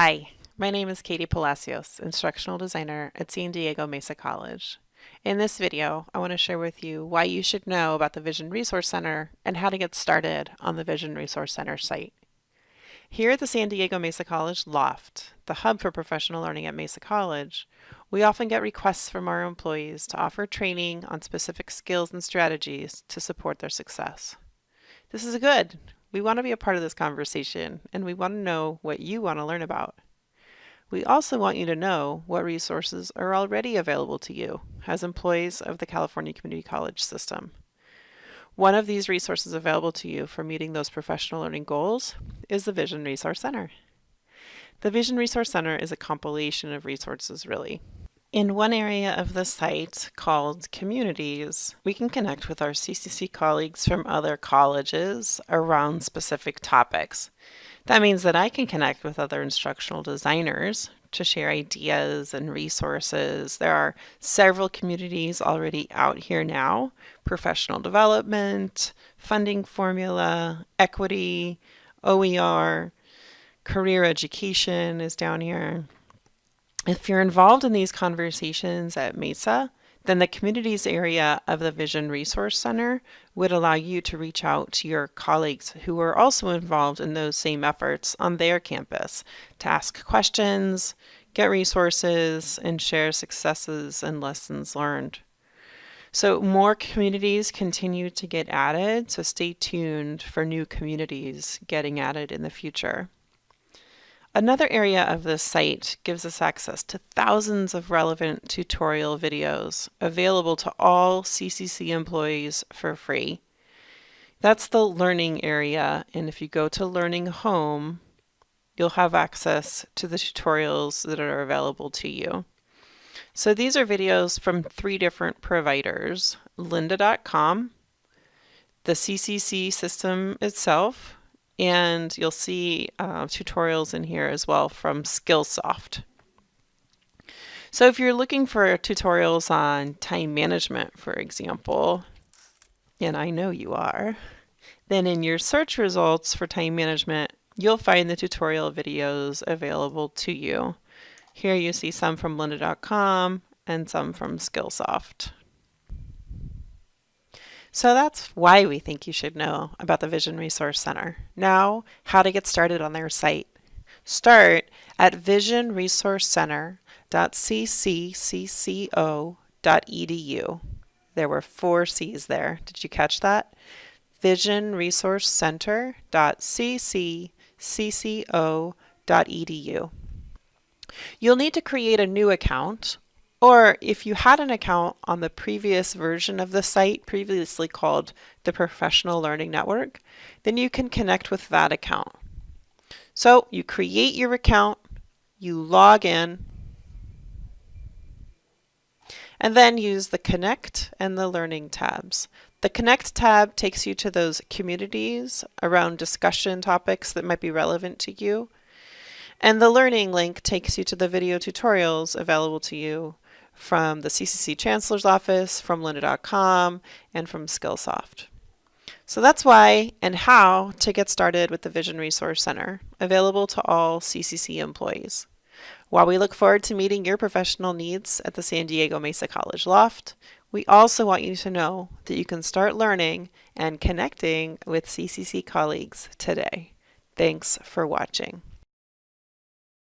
Hi, my name is Katie Palacios, Instructional Designer at San Diego Mesa College. In this video, I want to share with you why you should know about the Vision Resource Center and how to get started on the Vision Resource Center site. Here at the San Diego Mesa College Loft, the hub for professional learning at Mesa College, we often get requests from our employees to offer training on specific skills and strategies to support their success. This is a good. We want to be a part of this conversation and we want to know what you want to learn about. We also want you to know what resources are already available to you as employees of the California Community College system. One of these resources available to you for meeting those professional learning goals is the Vision Resource Center. The Vision Resource Center is a compilation of resources, really. In one area of the site called Communities, we can connect with our CCC colleagues from other colleges around specific topics. That means that I can connect with other instructional designers to share ideas and resources. There are several communities already out here now, professional development, funding formula, equity, OER, career education is down here. If you're involved in these conversations at MESA, then the communities area of the Vision Resource Center would allow you to reach out to your colleagues who are also involved in those same efforts on their campus to ask questions, get resources, and share successes and lessons learned. So more communities continue to get added, so stay tuned for new communities getting added in the future. Another area of this site gives us access to thousands of relevant tutorial videos available to all CCC employees for free. That's the learning area, and if you go to Learning Home, you'll have access to the tutorials that are available to you. So these are videos from three different providers, lynda.com, the CCC system itself, and you'll see uh, tutorials in here as well from Skillsoft. So if you're looking for tutorials on time management, for example, and I know you are, then in your search results for time management, you'll find the tutorial videos available to you. Here you see some from lynda.com and some from Skillsoft. So that's why we think you should know about the Vision Resource Center. Now, how to get started on their site. Start at visionresourcecenter.cccco.edu. There were four C's there. Did you catch that? visionresourcecenter.cccco.edu. You'll need to create a new account or if you had an account on the previous version of the site, previously called the Professional Learning Network, then you can connect with that account. So you create your account, you log in, and then use the Connect and the Learning tabs. The Connect tab takes you to those communities around discussion topics that might be relevant to you. And the Learning link takes you to the video tutorials available to you from the CCC Chancellor's Office, from lynda.com, and from Skillsoft. So that's why and how to get started with the Vision Resource Center, available to all CCC employees. While we look forward to meeting your professional needs at the San Diego Mesa College Loft, we also want you to know that you can start learning and connecting with CCC colleagues today. Thanks for watching.